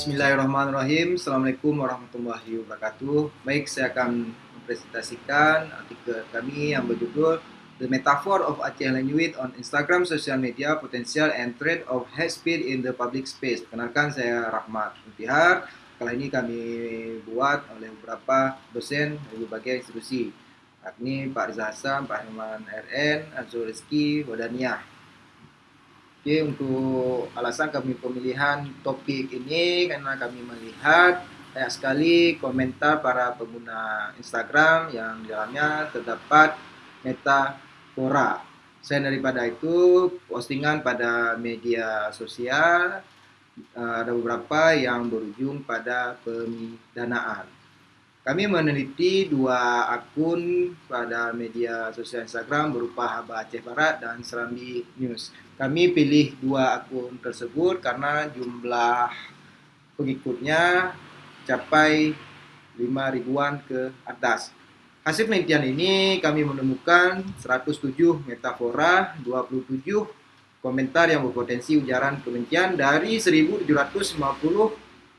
Bismillahirrahmanirrahim. Assalamualaikum warahmatullahi wabarakatuh. Baik, saya akan mempresentasikan artikel kami yang berjudul The Metaphor of Aceh Language on Instagram Social Media Potential and Threat of Hate Speech in the Public Space. Kenalkan saya Rahmat Mutihar. Kali ini kami buat oleh beberapa dosen dari berbagai institusi. Yakni Pak Riza Hasan, Pak Herman RN, Azul Rizki, Wadaniah. Oke, untuk alasan kami pemilihan topik ini karena kami melihat banyak sekali komentar para pengguna Instagram yang di dalamnya terdapat metafora. Selain daripada itu, postingan pada media sosial eh, ada beberapa yang berujung pada pemidanaan. Kami meneliti dua akun pada media sosial Instagram berupa Haba Aceh Barat dan Serambi News. Kami pilih dua akun tersebut karena jumlah pengikutnya capai 5 ribuan ke atas. Hasil penelitian ini kami menemukan 107 metafora, 27 komentar yang berpotensi ujaran kebencian dari 1750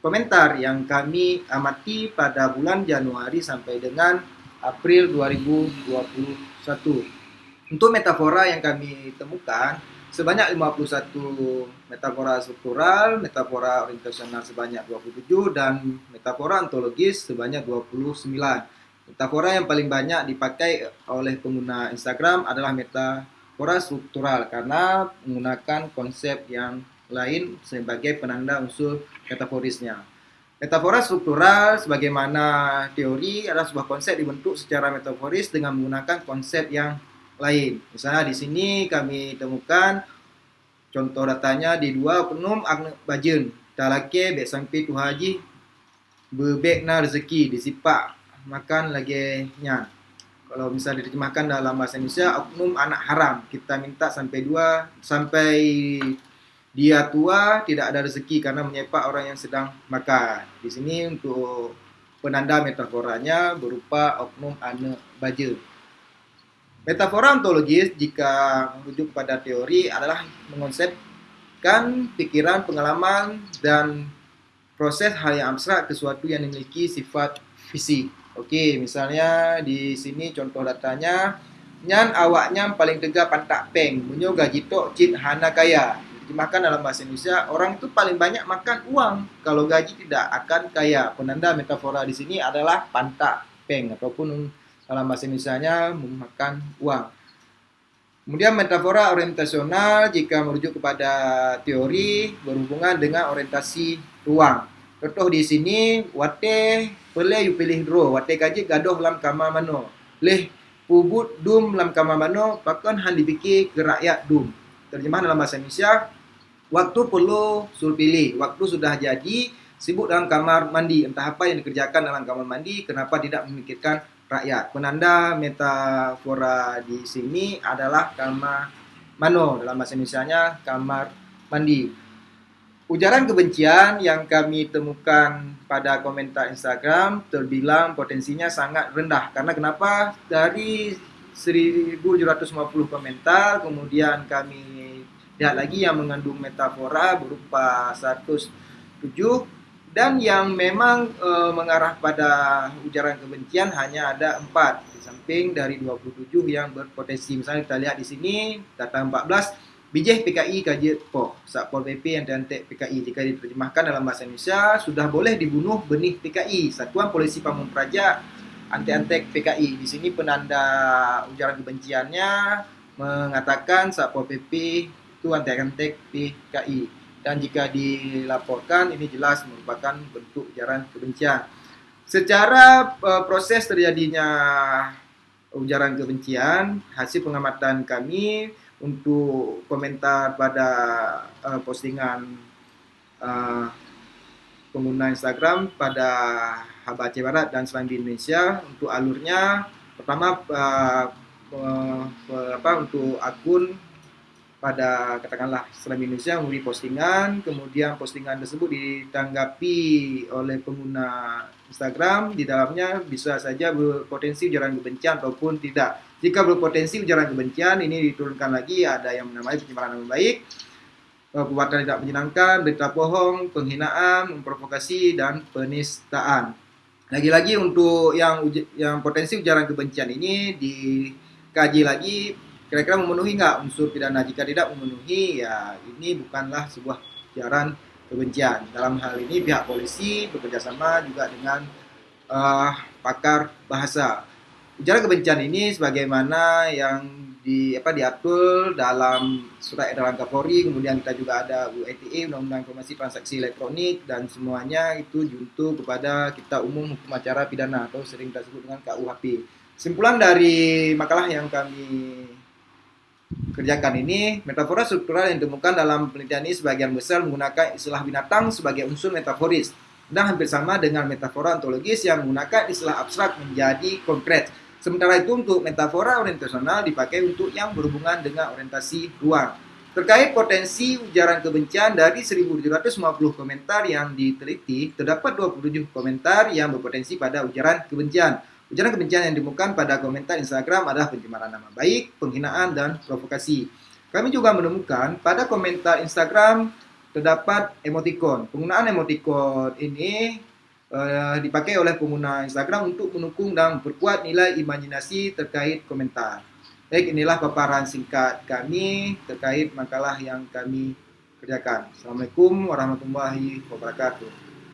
komentar yang kami amati pada bulan Januari sampai dengan April 2021. Untuk metafora yang kami temukan, sebanyak 51 metafora struktural, metafora orientasional sebanyak 27, dan metafora ontologis sebanyak 29. Metafora yang paling banyak dipakai oleh pengguna Instagram adalah metafora struktural karena menggunakan konsep yang lain sebagai penanda unsur metaforisnya. Metafora struktural sebagaimana teori adalah sebuah konsep dibentuk secara metaforis dengan menggunakan konsep yang lain. Misalnya di sini kami temukan contoh datanya di dua penum agne bajen. Talake bek sampai tu haji bebek na rezeki disipak makan lagi nyan. Kalau misalnya diterjemahkan dalam bahasa Indonesia, oknum anak haram. Kita minta sampai dua, sampai dia tua tidak ada rezeki karena menyepak orang yang sedang makan. Di sini untuk penanda metaforanya berupa oknum ane baja. Metafora ontologis jika merujuk pada teori adalah mengonsepkan pikiran, pengalaman, dan proses hal yang abstrak ke sesuatu yang memiliki sifat fisik. Oke, misalnya di sini contoh datanya, nyan awaknya paling tegak pantak peng, munyo gaji tok cit hana kaya dimakan dalam bahasa Indonesia, orang itu paling banyak makan uang. Kalau gaji tidak akan kaya. Penanda metafora di sini adalah pantak peng ataupun dalam bahasa Indonesia-nya memakan uang. Kemudian metafora orientasional jika merujuk kepada teori berhubungan dengan orientasi ruang. Contoh di sini, wate pele you pilih draw, wate kaji gadoh lam kama mano. Leh pubut dum lam kama mano, pakon han dipikir ke rakyat dum. Terjemahan dalam bahasa Indonesia, Waktu perlu suruh pilih. Waktu sudah jadi, sibuk dalam kamar mandi. Entah apa yang dikerjakan dalam kamar mandi, kenapa tidak memikirkan rakyat. Penanda metafora di sini adalah kamar mano. Dalam bahasa Indonesia-nya kamar mandi. Ujaran kebencian yang kami temukan pada komentar Instagram terbilang potensinya sangat rendah. Karena kenapa? Dari 1750 komentar, kemudian kami Lihat lagi yang mengandung metafora berupa 107 dan yang memang e, mengarah pada ujaran kebencian hanya ada 4 di samping dari 27 yang berpotensi. Misalnya kita lihat di sini data 14 Bijih PKI kaji po Satpol PP yang diantek PKI jika diterjemahkan dalam bahasa Indonesia sudah boleh dibunuh benih PKI Satuan Polisi Pamung Praja antek-antek PKI di sini penanda ujaran kebenciannya mengatakan Satpol PP itu antek-antek PKI dan jika dilaporkan ini jelas merupakan bentuk ujaran kebencian. Secara uh, proses terjadinya ujaran kebencian, hasil pengamatan kami untuk komentar pada uh, postingan uh, pengguna Instagram pada Haba Aceh Barat dan Selandia Indonesia untuk alurnya pertama uh, uh, apa untuk akun pada katakanlah Islam Indonesia memberi postingan, kemudian postingan tersebut ditanggapi oleh pengguna Instagram, di dalamnya bisa saja berpotensi ujaran kebencian ataupun tidak. Jika berpotensi ujaran kebencian, ini diturunkan lagi ada yang menamai pencemaran nama baik. perbuatan tidak menyenangkan, berita bohong, penghinaan, memprovokasi dan penistaan. Lagi-lagi untuk yang yang potensi ujaran kebencian ini dikaji lagi kira-kira memenuhi nggak unsur pidana. Jika tidak memenuhi, ya ini bukanlah sebuah ujaran kebencian. Dalam hal ini pihak polisi bekerjasama juga dengan uh, pakar bahasa. Ujaran kebencian ini sebagaimana yang di apa diatur dalam surat edaran Kapolri, kemudian kita juga ada UITE Undang-Undang Informasi Transaksi Elektronik dan semuanya itu juntuh kepada kita umum hukum acara pidana atau sering kita sebut dengan KUHP. Simpulan dari makalah yang kami kerjakan ini, metafora struktural yang ditemukan dalam penelitian ini sebagian besar menggunakan istilah binatang sebagai unsur metaforis dan hampir sama dengan metafora ontologis yang menggunakan istilah abstrak menjadi konkret. Sementara itu untuk metafora orientasional dipakai untuk yang berhubungan dengan orientasi ruang. Terkait potensi ujaran kebencian dari 1750 komentar yang diteliti, terdapat 27 komentar yang berpotensi pada ujaran kebencian. Ujaran kebencian yang ditemukan pada komentar Instagram adalah pencemaran nama baik, penghinaan, dan provokasi. Kami juga menemukan pada komentar Instagram terdapat emoticon. Penggunaan emoticon ini uh, dipakai oleh pengguna Instagram untuk mendukung dan memperkuat nilai imajinasi terkait komentar. Baik, inilah paparan singkat kami terkait makalah yang kami kerjakan. Assalamualaikum warahmatullahi wabarakatuh.